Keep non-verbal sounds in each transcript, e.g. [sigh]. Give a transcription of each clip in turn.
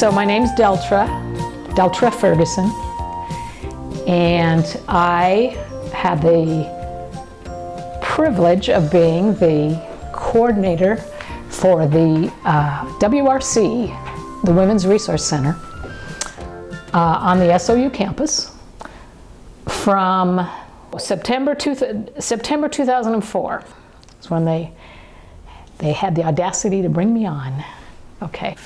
So my name's Deltra, Deltra Ferguson, and I had the privilege of being the coordinator for the uh, WRC, the Women's Resource Center, uh, on the SOU campus from September, two, September 2004 is when they, they had the audacity to bring me on. Okay.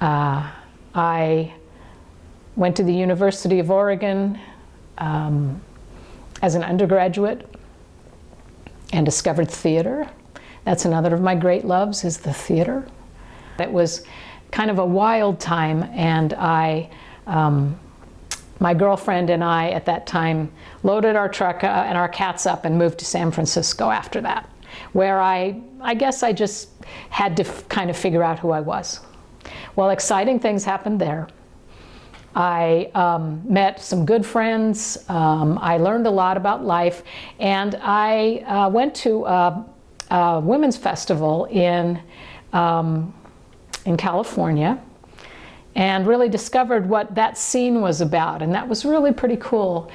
Uh, I went to the University of Oregon um, as an undergraduate and discovered theater. That's another of my great loves is the theater. It was kind of a wild time and I, um, my girlfriend and I at that time loaded our truck uh, and our cats up and moved to San Francisco after that, where I, I guess I just had to kind of figure out who I was. Well, exciting things happened there. I um, met some good friends. Um, I learned a lot about life. And I uh, went to a, a, women's festival in, um, in California and really discovered what that scene was about. And that was really pretty cool.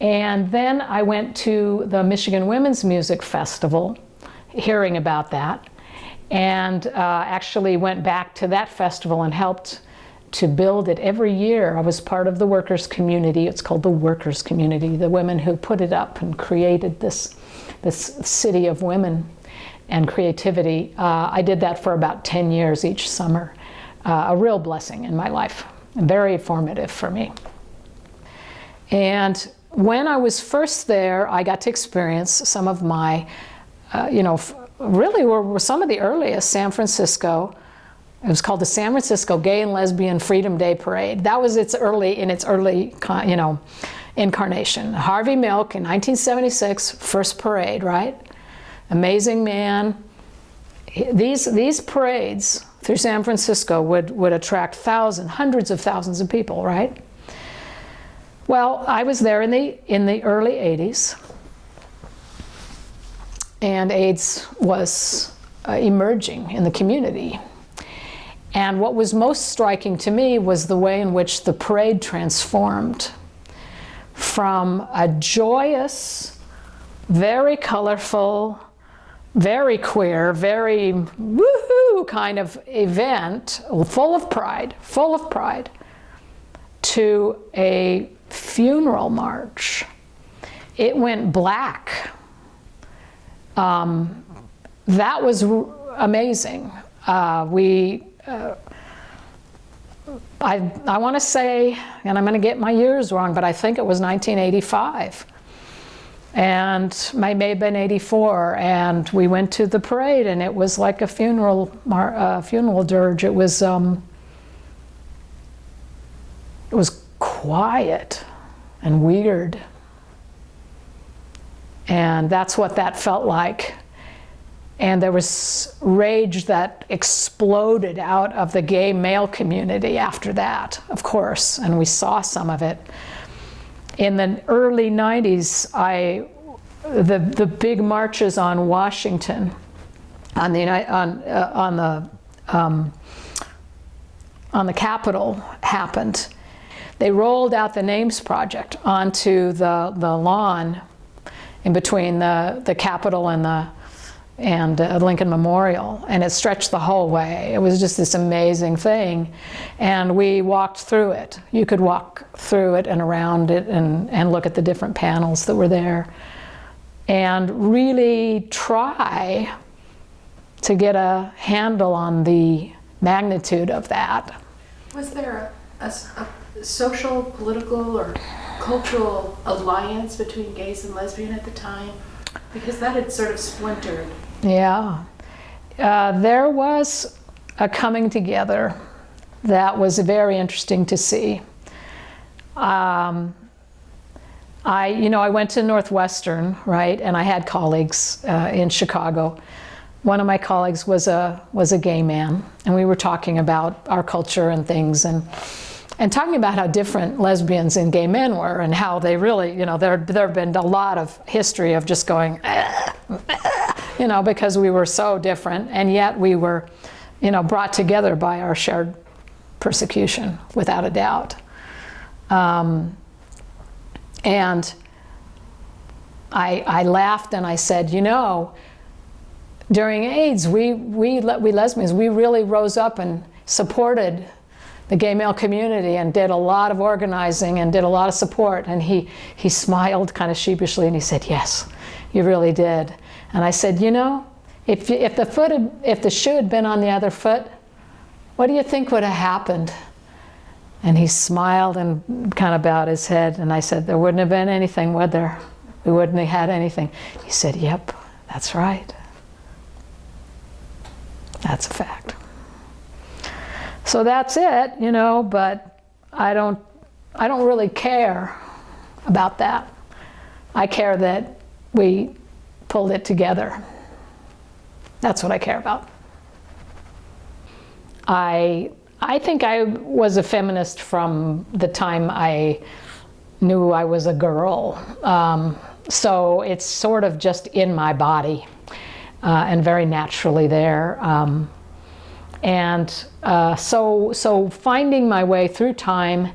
And then I went to the Michigan Women's Music Festival, hearing about that and uh, actually went back to that festival and helped to build it every year. I was part of the workers community. It's called the workers community, the women who put it up and created this, this city of women and creativity. Uh, I did that for about 10 years each summer. Uh, a real blessing in my life, very formative for me. And when I was first there, I got to experience some of my, uh, you know, really were, were some of the earliest San Francisco it was called the San Francisco Gay and Lesbian Freedom Day Parade. That was its early, in its early, you know, incarnation. Harvey Milk in 1976, first parade, right? Amazing man. These, these parades through San Francisco would, would attract thousands, hundreds of thousands of people, right? Well, I was there in the, in the early 80s and AIDS was uh, emerging in the community. And what was most striking to me was the way in which the parade transformed from a joyous, very colorful, very queer, very woohoo kind of event, full of pride, full of pride, to a funeral march. It went black um, that was amazing. Uh, we, uh, I, I want to say, and I'm going to get my years wrong, but I think it was 1985. And I may have been 84, and we went to the parade, and it was like a funeral, uh, funeral dirge. It was, um, it was quiet and weird. And that's what that felt like. And there was rage that exploded out of the gay male community after that, of course, and we saw some of it. In the early 90s, I, the, the big marches on Washington, on the, on, uh, on the, um, on the Capitol happened. They rolled out the Names Project onto the, the lawn in between the, the Capitol and the and uh, Lincoln Memorial and it stretched the whole way. It was just this amazing thing and we walked through it. You could walk through it and around it and, and look at the different panels that were there and really try to get a handle on the magnitude of that. Was there a, a, a social, political, or cultural alliance between gays and lesbian at the time? Because that had sort of splintered. Yeah. Uh, there was a coming together that was very interesting to see. Um, I, you know, I went to Northwestern, right, and I had colleagues uh, in Chicago. One of my colleagues was a was a gay man, and we were talking about our culture and things, and and talking about how different lesbians and gay men were and how they really, you know, there, there have been a lot of history of just going, "Ah, ah," you know, because we were so different and yet we were, you know, brought together by our shared persecution, without a doubt. Um, and I, I laughed and I said, you know, during AIDS, we, we, we lesbians, we really rose up and supported the gay male community and did a lot of organizing and did a lot of support. And he, he smiled kind of sheepishly and he said, yes, you really did. And I said, you know, if, you- if, the foot had, if the shoe had been on the other foot, what do you think would have happened? And he smiled and kind of bowed his head. And I said, there wouldn't have been anything, would there? We wouldn't have had anything. He said, yep, that's right. That's a fact. So that's it, you know, but I don't, I don't really care about that. I care that we pulled it together. That's what I care about. I, I think I was a feminist from the time I knew I was a girl. Um, so it's sort of just in my body uh, and very naturally there. Um, and uh, so, so finding my way through time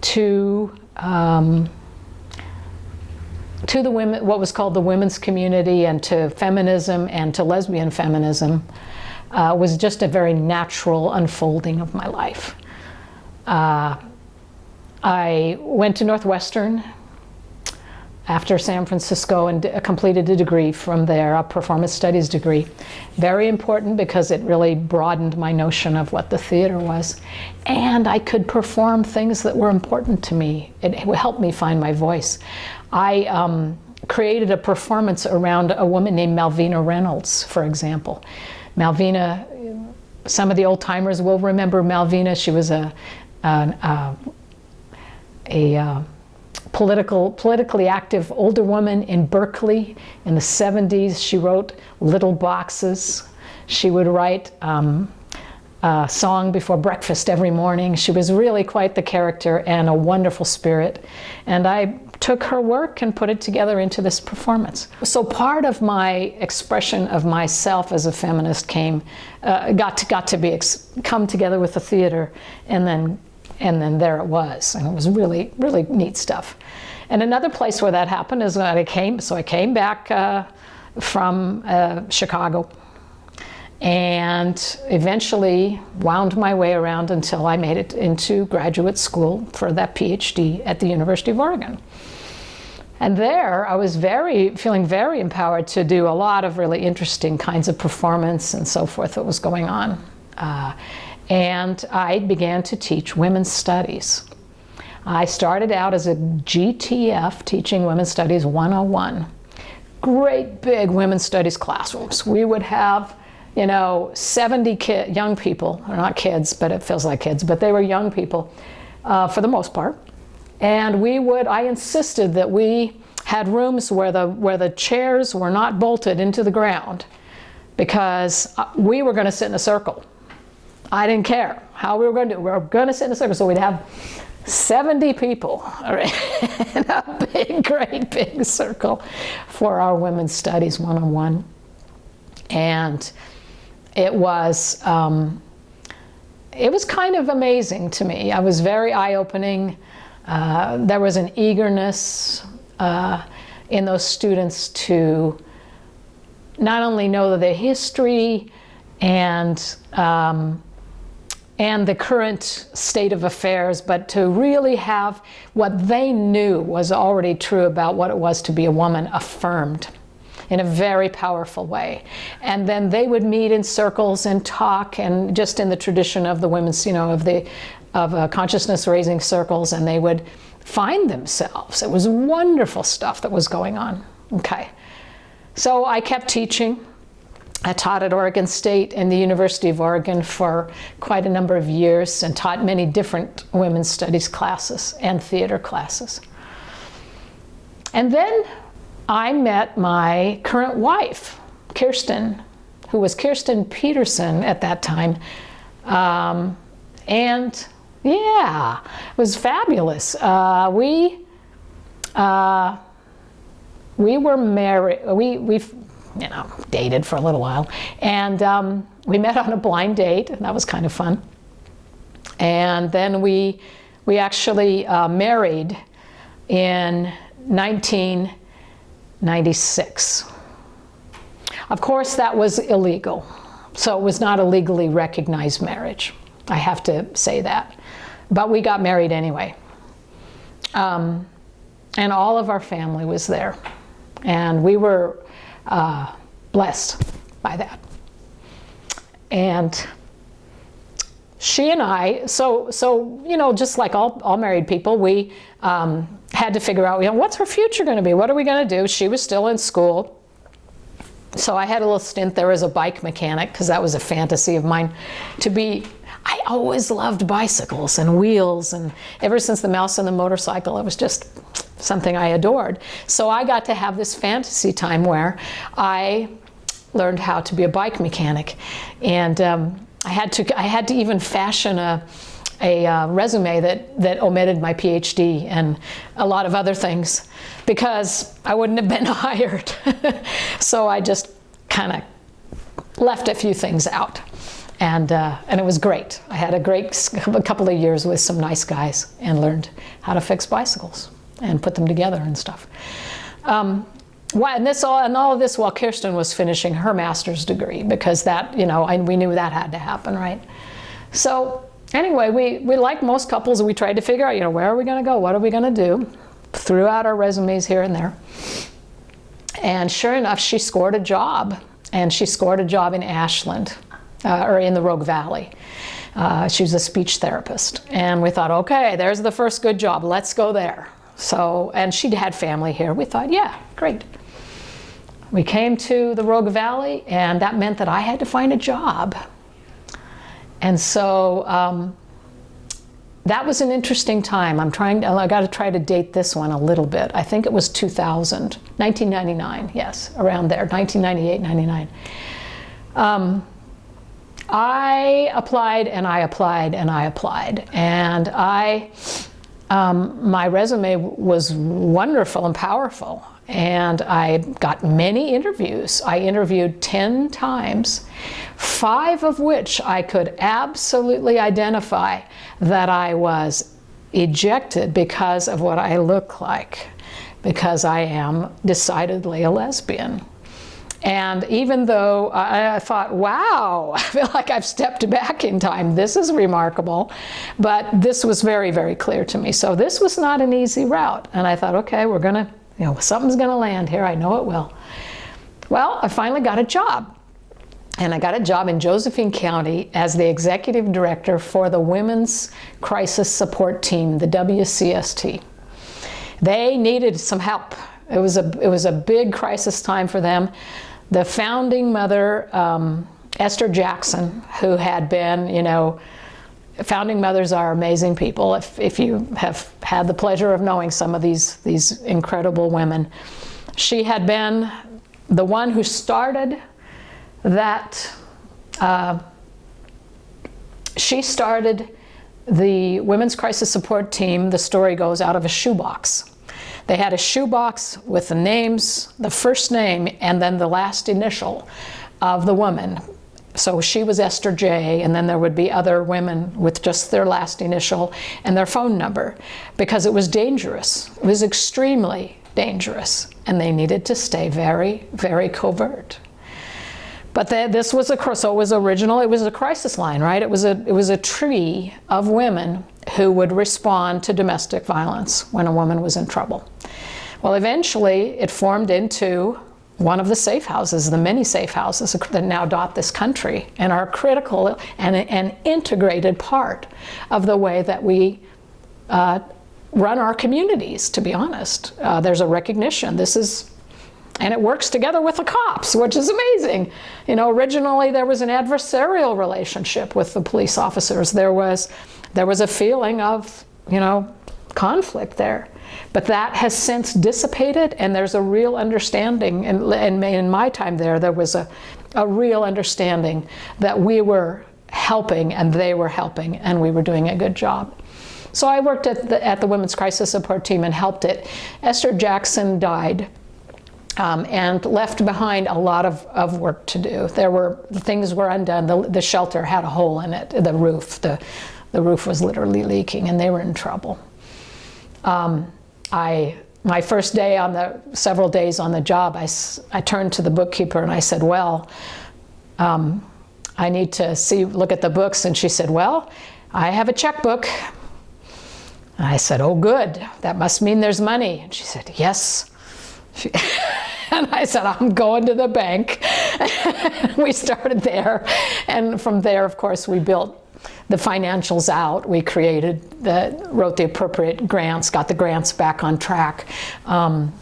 to um, to the women, what was called the women's community, and to feminism and to lesbian feminism, uh, was just a very natural unfolding of my life. Uh, I went to Northwestern after San Francisco and completed a degree from there, a performance studies degree. Very important because it really broadened my notion of what the theater was. And I could perform things that were important to me. It, helped me find my voice. I um, created a performance around a woman named Malvina Reynolds, for example. Malvina, some of the old timers will remember Malvina. She was a, uh, a uh, political, politically active older woman in Berkeley in the 70s. She wrote Little Boxes. She would write um, a song before breakfast every morning. She was really quite the character and a wonderful spirit. And I took her work and put it together into this performance. So part of my expression of myself as a feminist came, uh, got to, got to be, come together with the theater and then and then there it was. And it was really really neat stuff. And another place where that happened is when i came so i came back uh, from uh, chicago. And eventually wound my way around until i made it into graduate school for that phd at the university of oregon. And there i was very feeling very empowered to do a lot of really interesting kinds of performance and so forth that was going on. Uh, and I began to teach women's studies. I started out as a GTF, teaching women's studies 101. Great big women's studies classrooms. We would have, you know, 70 kid, young people, or not kids, but it feels like kids, but they were young people uh, for the most part. And we would, I insisted that we had rooms where the, where the chairs were not bolted into the ground because uh, we were going to sit in a circle I didn't care how we were going to do. We were going to sit in a circle, so we'd have 70 people all right, [laughs] in a big, great big circle for our women's studies one-on-one, and it was um, it was kind of amazing to me. I was very eye-opening. Uh, there was an eagerness uh, in those students to not only know the history and um, and the current state of affairs, but to really have what they knew was already true about what it was to be a woman affirmed in a very powerful way. And then they would meet in circles and talk, and just in the tradition of the women's, you know, of the of uh, consciousness raising circles, and they would find themselves. It was wonderful stuff that was going on. Okay, so I kept teaching. I taught at Oregon State and the University of Oregon for quite a number of years and taught many different women's studies classes and theater classes. And then I met my current wife, Kirsten, who was Kirsten Peterson at that time. Um, and Yeah, it was fabulous. Uh, we uh, we were married. We we you know dated for a little while, and um, we met on a blind date, and that was kind of fun. And then we we actually uh, married in 1996. Of course, that was illegal, so it was not a legally recognized marriage. I have to say that. But we got married anyway. Um, and all of our family was there. And we were uh, blessed by that. And she and I, so, so you know, just like all, all married people, we um, had to figure out, you know, what's her future going to be? What are we going to do? She was still in school. So I had a little stint there as a bike mechanic because that was a fantasy of mine to be I always loved bicycles and wheels and ever since the mouse and the motorcycle it was just something I adored. So I got to have this fantasy time where I learned how to be a bike mechanic and um, I had to I had to even fashion a a uh, resume that, that omitted my PhD and a lot of other things because I wouldn't have been [laughs] hired. [laughs] so I just kind of left a few things out and uh, and it was great. I had a great a couple of years with some nice guys and learned how to fix bicycles and put them together and stuff. Um, and this all and all of this while Kirsten was finishing her master's degree because that you know and we knew that had to happen, right? So anyway, we we like most couples, we tried to figure out you know where are we going to go, what are we going to do, threw out our resumes here and there, and sure enough, she scored a job, and she scored a job in Ashland uh, or in the Rogue Valley. Uh, she was a speech therapist. And we thought, okay, there's the first good job. Let's go there. So, and she'd had family here. We thought, yeah, great. We came to the Rogue Valley, and that meant that I had to find a job. And so um, that was an interesting time. I'm trying to, I got to try to date this one a little bit. I think it was 2000, 1999, yes, around there, 1998, 99. Um, I applied and I applied and I applied. And I, um, my resume was wonderful and powerful. And I got many interviews. I interviewed 10 times, five of which I could absolutely identify that I was ejected because of what I look like, because I am decidedly a lesbian. And even though I, thought, wow, [laughs] I feel like I've stepped back in time. This is remarkable. But this was very, very clear to me. So this was not an easy route. And I thought, okay, we're going to, you know, something's going to land here. I know it will. Well, I finally got a job. And I got a job in Josephine County as the executive director for the Women's Crisis Support Team, the WCST. They needed some help. It was a, it was a big crisis time for them the founding mother, um, Esther Jackson, who had been, you know, founding mothers are amazing people. If, if you have had the pleasure of knowing some of these, these incredible women, she had been the one who started that, uh, she started the Women's Crisis Support Team, the story goes, out of a shoebox. They had a shoebox with the names, the first name, and then the last initial of the woman. So she was Esther J, and then there would be other women with just their last initial and their phone number because it was dangerous. It was extremely dangerous, and they needed to stay very, very covert. But the, this was a so it was original. It was a crisis line, right? It was a it was a tree of women who would respond to domestic violence when a woman was in trouble. Well, eventually it formed into one of the safe houses, the many safe houses that now dot this country and are critical and an integrated part of the way that we uh, run our communities, to be honest. Uh, there's a recognition. This is and it works together with the cops, which is amazing. You know, originally there was an adversarial relationship with the police officers. There was, there was a feeling of, you know, conflict there. But that has since dissipated and there's a real understanding, and, and in my time there, there was a, a real understanding that we were helping and they were helping and we were doing a good job. So I worked at the, at the Women's Crisis Support Team and helped it. Esther Jackson died um, and left behind a lot of, of work to do. There were, things were undone. The, the shelter had a hole in it, the roof. The, the roof was literally leaking and they were in trouble. Um, I my first day on the several days on the job, I, I turned to the bookkeeper and I said, well, um, I need to see, look at the books. And she said, well, I have a checkbook. And I said, oh, good. That must mean there's money. And she said, yes. [laughs] And I said, I'm going to the bank. [laughs] we started there. And from there, of course, we built the financials out. We created, the, wrote the appropriate grants, got the grants back on track, um,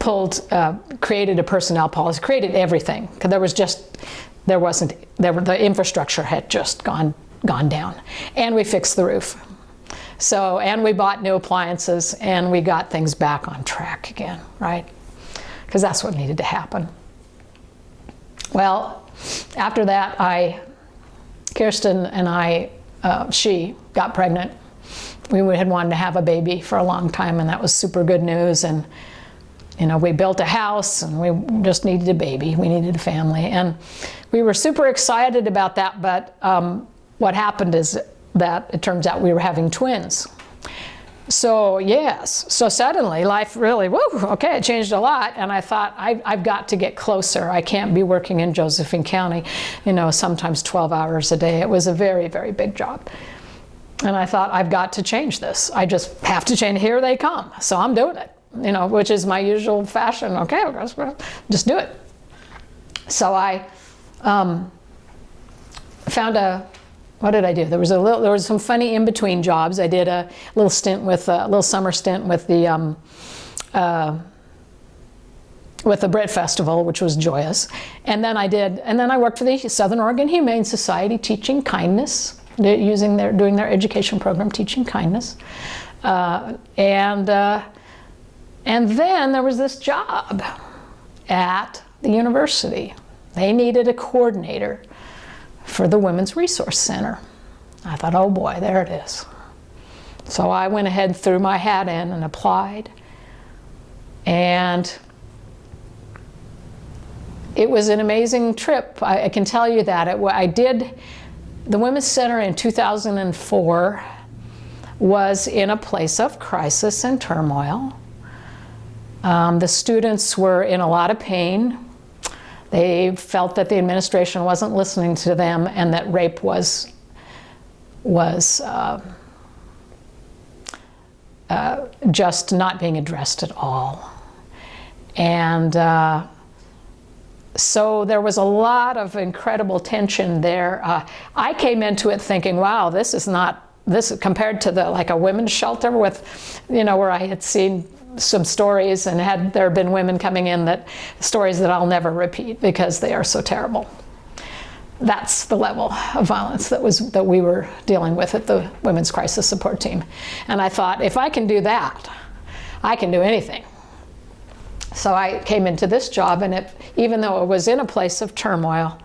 pulled, uh, created a personnel policy, created everything. Because there was just, there wasn't, there were, the infrastructure had just gone, gone down. And we fixed the roof. So, and we bought new appliances and we got things back on track again, right? Because that's what needed to happen. Well, after that, I, Kirsten and I uh, she got pregnant. We had wanted to have a baby for a long time, and that was super good news. And you know, we built a house, and we just needed a baby. We needed a family, and we were super excited about that. But um, what happened is that it turns out we were having twins. So yes, so suddenly life really, whoa, okay, it changed a lot. And I thought, I, I've got to get closer. I can't be working in Josephine County, you know, sometimes 12 hours a day. It was a very, very big job. And I thought, I've got to change this. I just have to change. Here they come. So I'm doing it, you know, which is my usual fashion. Okay, just do it. So I um, found a what did I do? There was a little, there was some funny in-between jobs. I did a little stint with a little summer stint with the um, uh, with the Britt Festival, which was joyous. And then I did, and then I worked for the Southern Oregon Humane Society teaching kindness, using their doing their education program, teaching kindness. Uh, and uh, and then there was this job at the university. They needed a coordinator for the Women's Resource Center. I thought, oh boy, there it is. So I went ahead and threw my hat in and applied. And it was an amazing trip. I, I can tell you that. It, I did, the Women's Center in 2004 was in a place of crisis and turmoil. Um, the students were in a lot of pain. They felt that the administration wasn't listening to them and that rape was, was uh, uh, just not being addressed at all. And uh, so there was a lot of incredible tension there. Uh, I came into it thinking, wow, this is not, this compared to the like a women's shelter with, you know, where I had seen some stories and had there been women coming in that stories that I'll never repeat because they are so terrible. That's the level of violence that was that we were dealing with at the Women's Crisis Support Team. And I thought, if I can do that, I can do anything. So I came into this job and it, even though it was in a place of turmoil,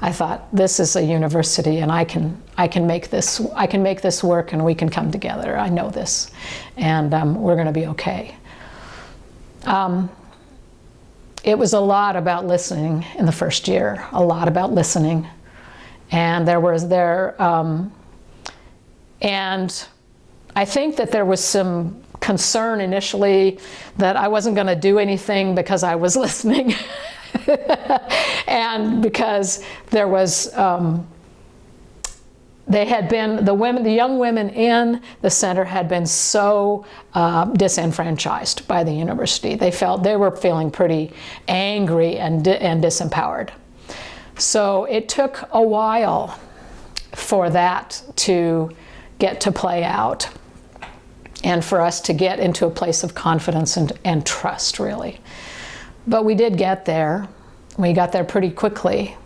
I thought this is a university and I can, I can make this, I can make this work and we can come together. I know this and um, we're going to be okay. Um, it was a lot about listening in the first year, a lot about listening. And there was there, um, and I think that there was some concern initially that I wasn't going to do anything because I was [laughs] listening. and because there was um, they had been, the women, the young women in the center had been so uh, disenfranchised by the university. They felt, they were feeling pretty angry and, and disempowered. So it took a while for that to get to play out and for us to get into a place of confidence and, and trust, really. But we did get there. We got there pretty quickly.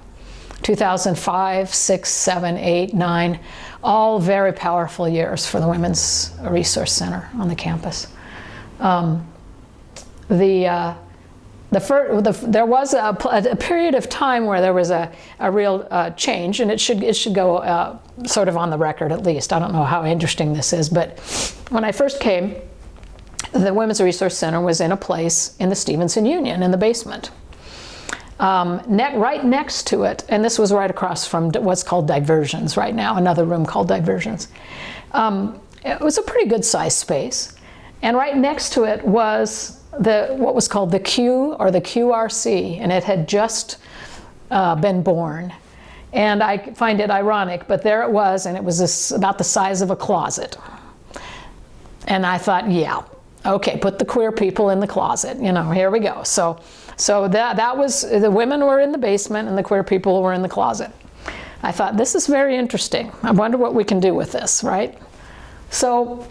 2005, 6, 7, 8, 9, all very powerful years for the Women's Resource Center on the campus. Um, the, uh, the, fir- the there was a, a period of time where there was a, a real uh, change, and it should it should go uh, sort of on the record at least. I don't know how interesting this is, but when I first came, the Women's Resource Center was in a place in the Stevenson Union in the basement. Um, ne- right next to it, and this was right across from what's called diversions right now, another room called diversions. Um, it was a pretty good sized space. And right next to it was the what was called the Q or the QRC, and it had just uh, been born. And I find it ironic, but there it was, and it was this, about the size of a closet. And I thought, yeah, okay, put the queer people in the closet. You know, here we go. So, so that that was the women were in the basement and the queer people were in the closet. I thought this is very interesting. I wonder what we can do with this, right? So,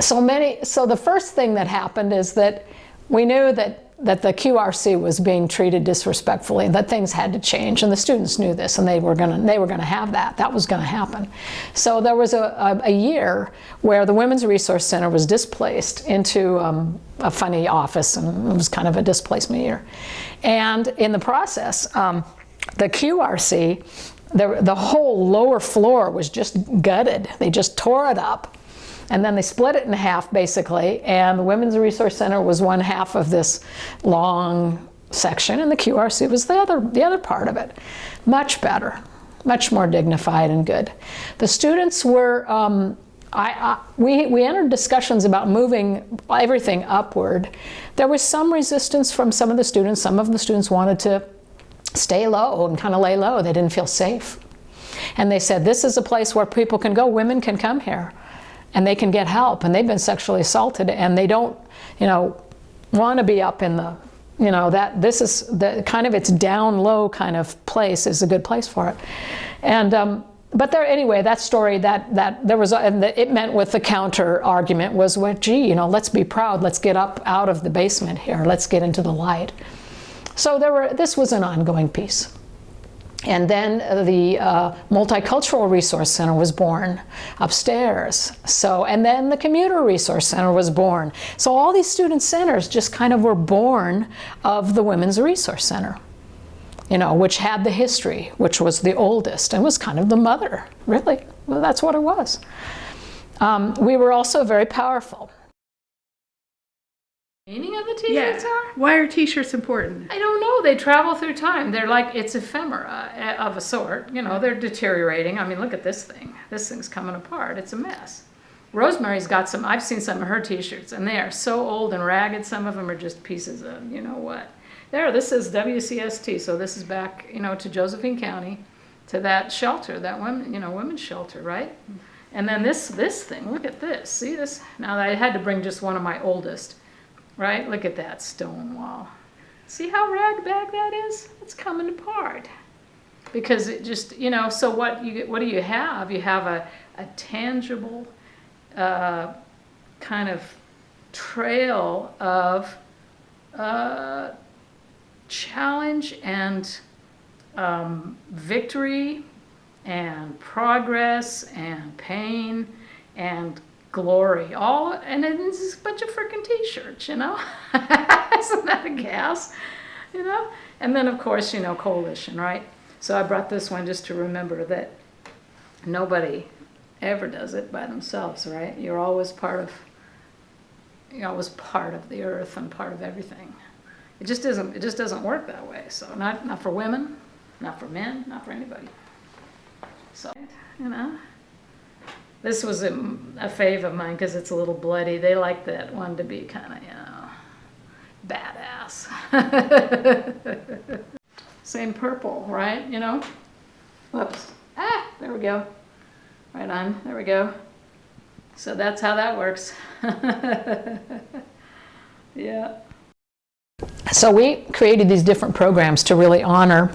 so many. So the first thing that happened is that we knew that that the QRC was being treated disrespectfully, that things had to change, and the students knew this, and they were going to they were to have that. That was going to happen. So there was a, a, a, year where the Women's Resource Center was displaced into um, a funny office, and it was kind of a displacement year. And in the process, um, the QRC, the, the whole lower floor was just gutted. They just tore it up and then they split it in half basically, and the Women's Resource Center was one half of this long section, and the QRC was the other, the other part of it. Much better, much more dignified and good. The students were, um, I, I, we, we entered discussions about moving everything upward. There was some resistance from some of the students. Some of the students wanted to stay low and kind of lay low. They didn't feel safe. And they said, this is a place where people can go, women can come here and they can get help and they've been sexually assaulted and they don't you know want to be up in the you know that this is the kind of its down low kind of place is a good place for it. And um, but there anyway that story that that there was and the, it meant with the counter argument was well gee you know let's be proud let's get up out of the basement here let's get into the light. So there were this was an ongoing piece and then the uh, Multicultural Resource Center was born upstairs. So, and then the Commuter Resource Center was born. So all these student centers just kind of were born of the Women's Resource Center, you know, which had the history, which was the oldest and was kind of the mother, really. Well, that's what it was. Um, we were also very powerful. Meaning of the t-shirts Yeah. are? Why are t-shirts important? I don't know. They travel through time. They're like it's ephemera uh, of a sort. You know, they're deteriorating. I mean, look at this thing. This thing's coming apart. It's a mess. Rosemary's got some. I've seen some of her T-shirts, and they are so old and ragged. Some of them are just pieces of you know what. There, this is WCST. So this is back, you know, to Josephine County, to that shelter, that women, you know, women's shelter, right? And then this this thing. Look at this. See this? Now I had to bring just one of my oldest right? Look at that stone wall. See how ragbag that is? It's coming apart. Because it just, you know, so what you what do you have? You have a, a tangible uh, kind of trail of uh, challenge and um, victory and progress and pain and glory. All and it's a bunch of freaking t-shirts you know? [laughs] Isn't that a gas? You know? And then of course you know coalition right? So i brought this one just to remember that nobody ever does it by themselves right? You're always part of you're always part of the earth and part of everything. It just isn't it just doesn't work that way so not not for women not for men not for anybody. So you know this was a, a fave of mine because it's a little bloody. They like that one to be kind of, you know, badass. [laughs] Same purple, right? You know? Whoops. Ah, there we go. Right on. There we go. So that's how that works. [laughs] yeah. So we created these different programs to really honor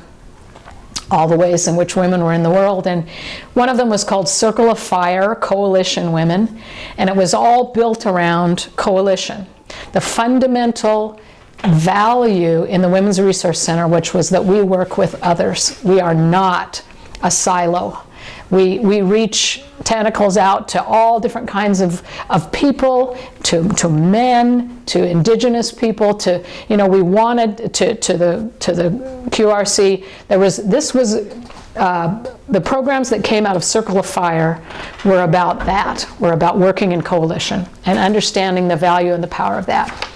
all the ways in which women were in the world. And one of them was called Circle of Fire Coalition Women, and it was all built around coalition. The fundamental value in the Women's Resource Center, which was that we work with others. We are not a silo. We, we reach tentacles out to all different kinds of, of people, to, to men, to indigenous people, to, you know, we wanted to, to, the, to the QRC. There was, this was, uh, the programs that came out of Circle of Fire were about that, were about working in coalition and understanding the value and the power of that.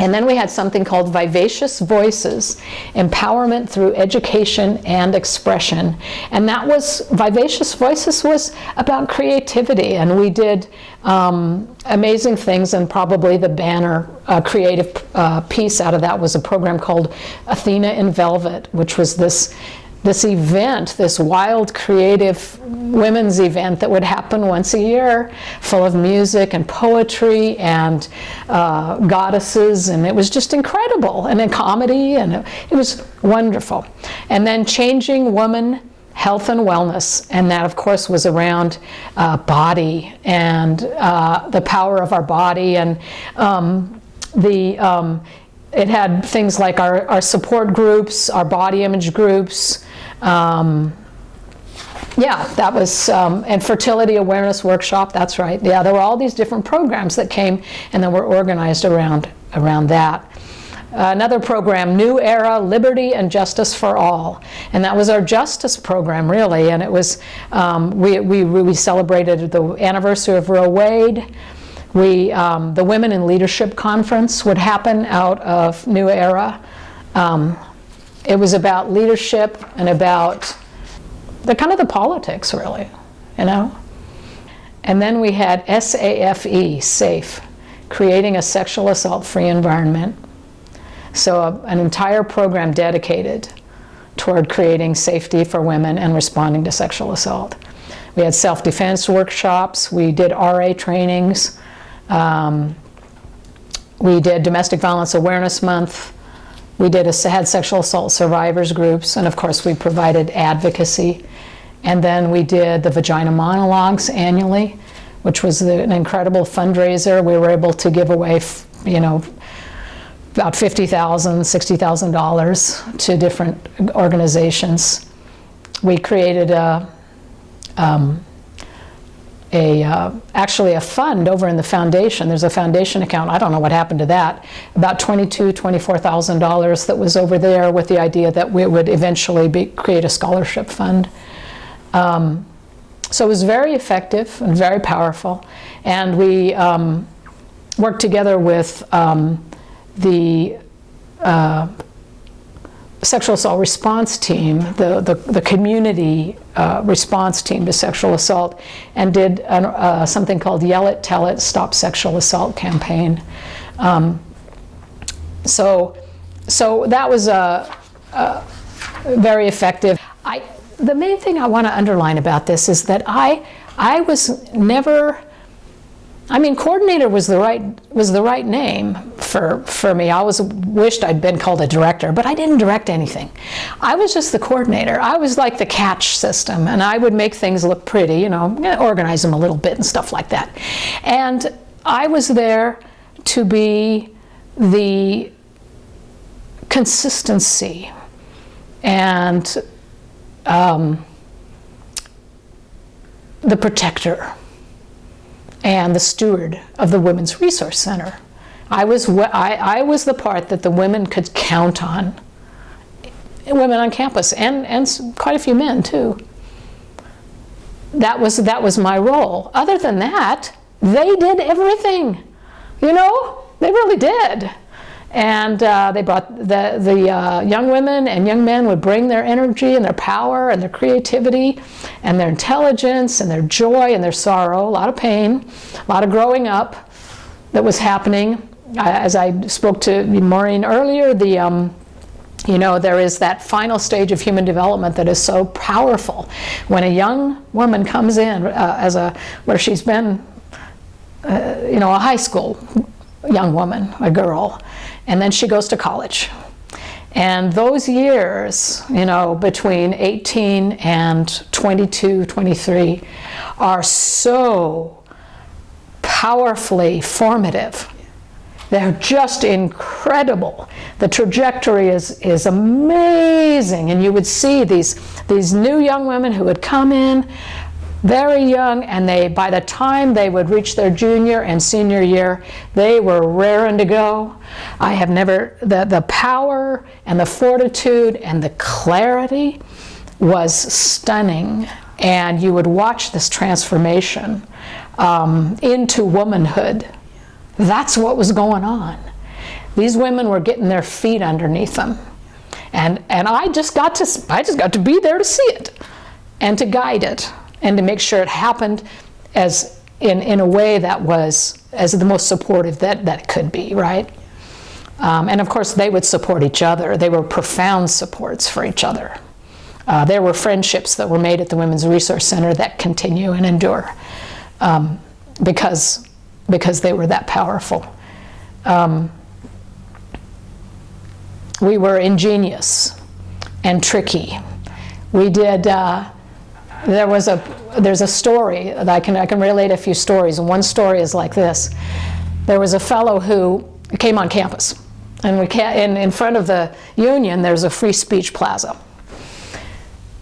And then we had something called Vivacious Voices, Empowerment Through Education and Expression. And that was, Vivacious Voices was about creativity. And we did um, amazing things and probably the banner uh, creative uh, piece out of that was a program called Athena in Velvet, which was this this event, this wild, creative women's event that would happen once a year, full of music and poetry and uh, goddesses, and it was just incredible, and then comedy, and it, was wonderful. And then Changing Woman Health and Wellness, and that, of course, was around uh, body and uh, the power of our body and um, the um, it had things like our, our support groups, our body image groups, um, yeah, that was, um, and fertility awareness workshop, that's right. Yeah, there were all these different programs that came and then were organized around, around that. Uh, another program, New Era, Liberty and Justice for All. And that was our justice program, really. And it was, um, we, we, we celebrated the anniversary of Roe Wade. We, um, the Women in Leadership Conference would happen out of New Era. Um, it was about leadership and about the kind of the politics, really, you know? And then we had SAFE, SAFE, creating a sexual assault-free environment. So a, an entire program dedicated toward creating safety for women and responding to sexual assault. We had self-defense workshops, we did RA trainings, um, we did Domestic Violence Awareness Month, we did a, had sexual assault survivors groups, and of course we provided advocacy. And then we did the Vagina Monologues annually, which was the, an incredible fundraiser. We were able to give away, you know, about $50,000, $60,000 to different organizations. We created a, um, a uh, actually a fund over in the foundation. There's a foundation account. I don't know what happened to that. About twenty-two, twenty-four thousand dollars that was over there with the idea that we would eventually be, create a scholarship fund. Um, so it was very effective and very powerful, and we um, worked together with um, the uh, sexual assault response team, the, the, the community uh, response team to sexual assault, and did an, uh, something called Yell It, Tell It, Stop Sexual Assault campaign. Um, so, so that was a, a very effective. I, the main thing I want to underline about this is that I, I was never I mean, coordinator was the right was the right name for for me. I always wished I'd been called a director, but I didn't direct anything. I was just the coordinator. I was like the catch system, and I would make things look pretty, you know, organize them a little bit and stuff like that. And I was there to be the consistency and um, the protector and the steward of the Women's Resource Center. I was, I, I was the part that the women could count on, women on campus, and, and quite a few men too. That was, that was my role. Other than that, they did everything. You know, they really did. And uh, they brought the, the uh, young women and young men would bring their energy and their power and their creativity and their intelligence and their joy and their sorrow, a lot of pain, a lot of growing up that was happening. As I spoke to Maureen earlier, the um, you know, there is that final stage of human development that is so powerful. When a young woman comes in uh, as a, where she's been, uh, you know, a high school young woman, a girl, and then she goes to college. And those years, you know, between 18 and 22, 23 are so powerfully formative. They're just incredible. The trajectory is, is amazing. And you would see these, these new young women who would come in very young and they by the time they would reach their junior and senior year they were raring to go. I have never the the power and the fortitude and the clarity was stunning. And you would watch this transformation um, into womanhood. That's what was going on. These women were getting their feet underneath them. And and i just got to i just got to be there to see it and to guide it and to make sure it happened as in, in a way that was as the most supportive that, that could be, right? Um, and of course, they would support each other. They were profound supports for each other. Uh, there were friendships that were made at the Women's Resource Center that continue and endure um, because, because they were that powerful. Um, we were ingenious and tricky. We did uh, there was a there's a story that I can I can relate a few stories. And one story is like this. There was a fellow who came on campus. And we can in, in front of the union there's a free speech plaza.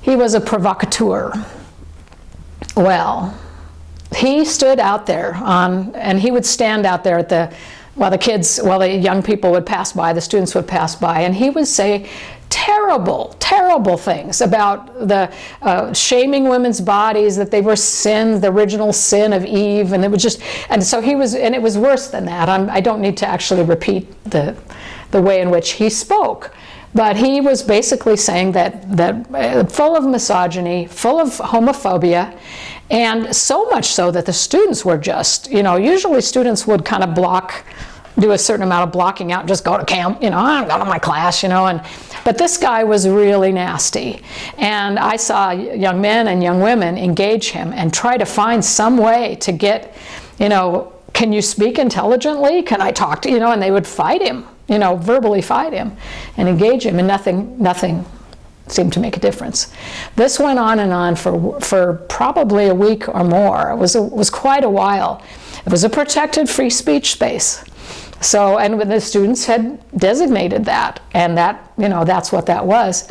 He was a provocateur. Well he stood out there on and he would stand out there at the while the kids while the young people would pass by the students would pass by and he would say terrible, terrible things about the uh, shaming women's bodies, that they were sin, the original sin of Eve, and it was just, and so he was, and it was worse than that. I'm, I do not need to actually repeat the, the way in which he spoke. But he was basically saying that, that uh, full of misogyny, full of homophobia, and so much so that the students were just, you know, usually students would kind of block do a certain amount of blocking out, just go to camp, you know, I'm going to my class, you know, and but this guy was really nasty. And I saw young men and young women engage him and try to find some way to get, you know, can you speak intelligently? Can I talk to you know? And they would fight him, you know, verbally fight him and engage him, and nothing, nothing seemed to make a difference. This went on and on for, for probably a week or more. It was, a, was quite a while. It was a protected free speech space. So, and the students had designated that, and that, you know, that's what that was.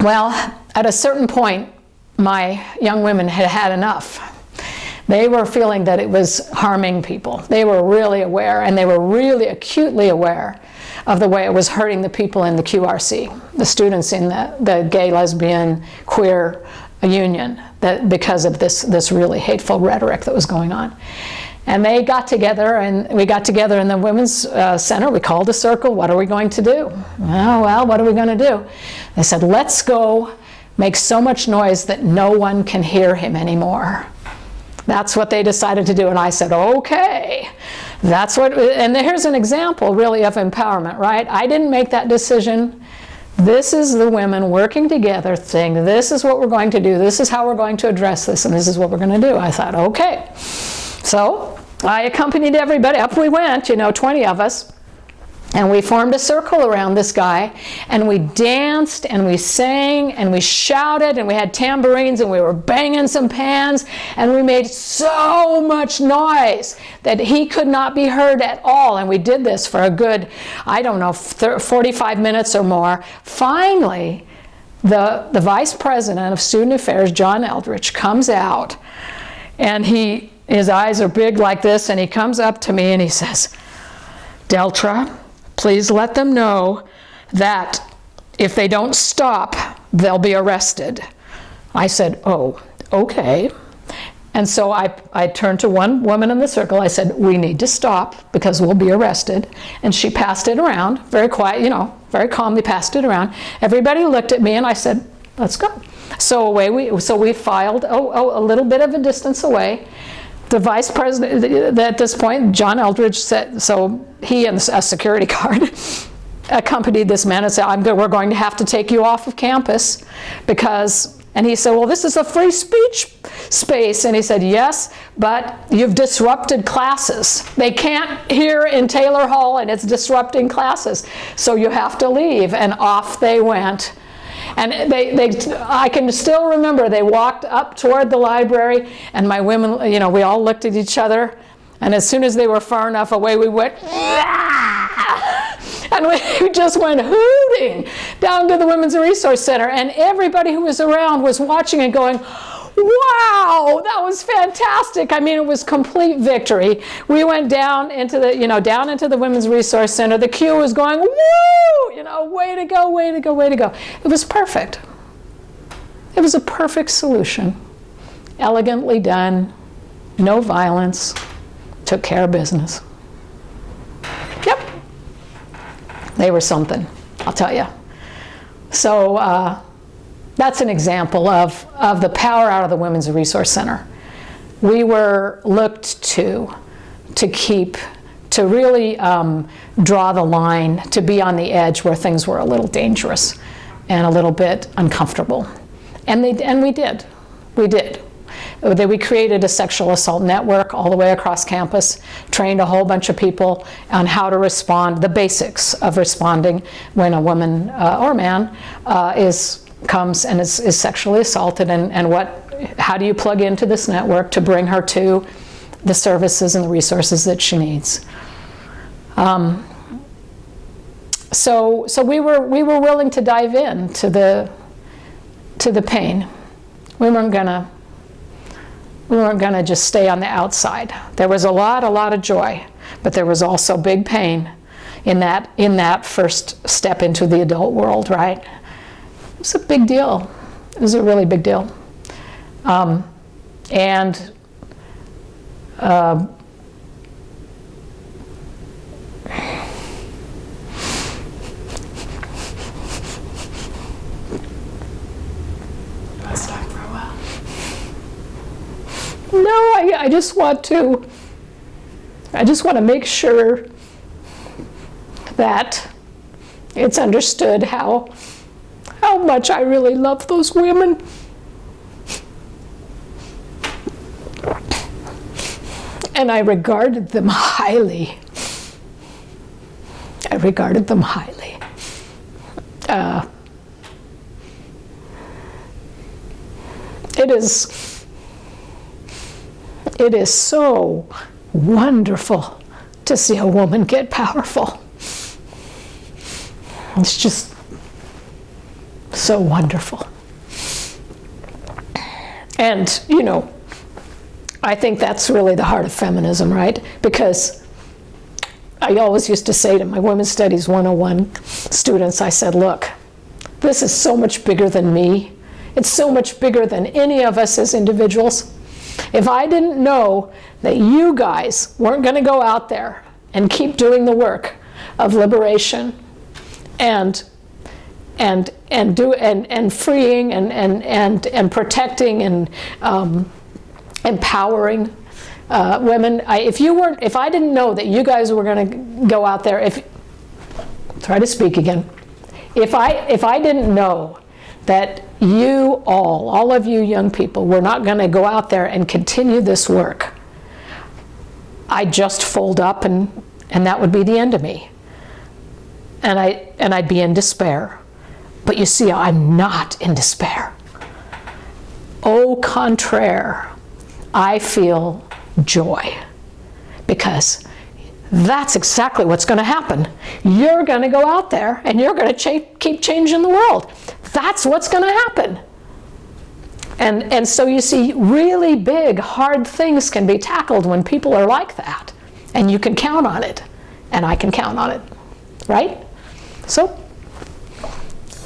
Well, at a certain point, my young women had had enough. They were feeling that it was harming people. They were really aware, and they were really acutely aware of the way it was hurting the people in the QRC, the students in the, the gay, lesbian, queer union, that because of this, this really hateful rhetoric that was going on. And they got together, and we got together in the Women's uh, Center. We called a circle. What are we going to do? Oh, well, what are we going to do? They said, let's go make so much noise that no one can hear him anymore. That's what they decided to do. And I said, okay. That's what, and here's an example really of empowerment, right? I didn't make that decision. This is the women working together saying, this is what we're going to do. This is how we're going to address this. And this is what we're going to do. I thought, okay. So I accompanied everybody, up we went, you know, 20 of us. And we formed a circle around this guy, and we danced, and we sang, and we shouted, and we had tambourines, and we were banging some pans, and we made so much noise that he could not be heard at all. And we did this for a good, I don't know, 45 minutes or more. Finally, the, the vice president of student affairs, John Eldridge, comes out, and he his eyes are big like this, and he comes up to me and he says, Deltra, please let them know that if they don't stop, they'll be arrested. I said, oh, okay. And so I, I turned to one woman in the circle. I said, we need to stop because we'll be arrested. And she passed it around, very quiet, you know, very calmly passed it around. Everybody looked at me and I said, let's go. So away we, so we filed oh, oh, a little bit of a distance away the vice president, at this point, John Eldridge said, so he and a security [laughs] guard accompanied this man and said, I'm good, we're going to have to take you off of campus because, and he said, well, this is a free speech space. And he said, yes, but you've disrupted classes. They can't hear in Taylor Hall and it's disrupting classes. So you have to leave. And off they went. And they, they, I can still remember they walked up toward the library and my women, you know, we all looked at each other. And as soon as they were far enough away, we went, ah! and [laughs] we just went hooting down to the Women's Resource Center. And everybody who was around was watching and going, wow, that was fantastic. I mean, it was complete victory. We went down into the, you know, down into the Women's Resource Center. The queue was going, woo, you know, way to go, way to go, way to go. It was perfect. It was a perfect solution. Elegantly done, no violence, took care of business. Yep. They were something, I'll tell you. So uh, that's an example of, of the power out of the Women's Resource Center. We were looked to to keep, to really um, draw the line, to be on the edge where things were a little dangerous and a little bit uncomfortable. And, they, and we did. We did. We created a sexual assault network all the way across campus, trained a whole bunch of people on how to respond, the basics of responding when a woman uh, or man uh, is comes and is, is sexually assaulted and, and what how do you plug into this network to bring her to the services and the resources that she needs. Um, so so we were we were willing to dive in to the to the pain. We weren't gonna we weren't gonna just stay on the outside. There was a lot, a lot of joy, but there was also big pain in that in that first step into the adult world, right? It was a big deal. It was a really big deal. Um, and uh, Let's talk for a while. No, I, I just want to, I just want to make sure that it's understood how, how much I really love those women. And I regarded them highly. I regarded them highly. Uh, it is it is so wonderful to see a woman get powerful. It's just so wonderful. And, you know, I think that's really the heart of feminism, right? Because I always used to say to my Women's Studies 101 students, I said, look, this is so much bigger than me. It's so much bigger than any of us as individuals. If I didn't know that you guys weren't going to go out there and keep doing the work of liberation and and and do and and freeing and and and and protecting and um, empowering uh, women. I, if you weren't, if I didn't know that you guys were going to go out there, if try to speak again, if I if I didn't know that you all, all of you young people, were not going to go out there and continue this work, I'd just fold up and and that would be the end of me. And I and I'd be in despair. But you see, I'm not in despair. Au contraire, I feel joy because that's exactly what's going to happen. You're going to go out there and you're going to keep changing the world. That's what's going to happen. And, and so you see, really big, hard things can be tackled when people are like that. And you can count on it. And I can count on it. Right? So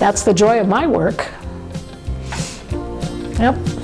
that's the joy of my work. Yep.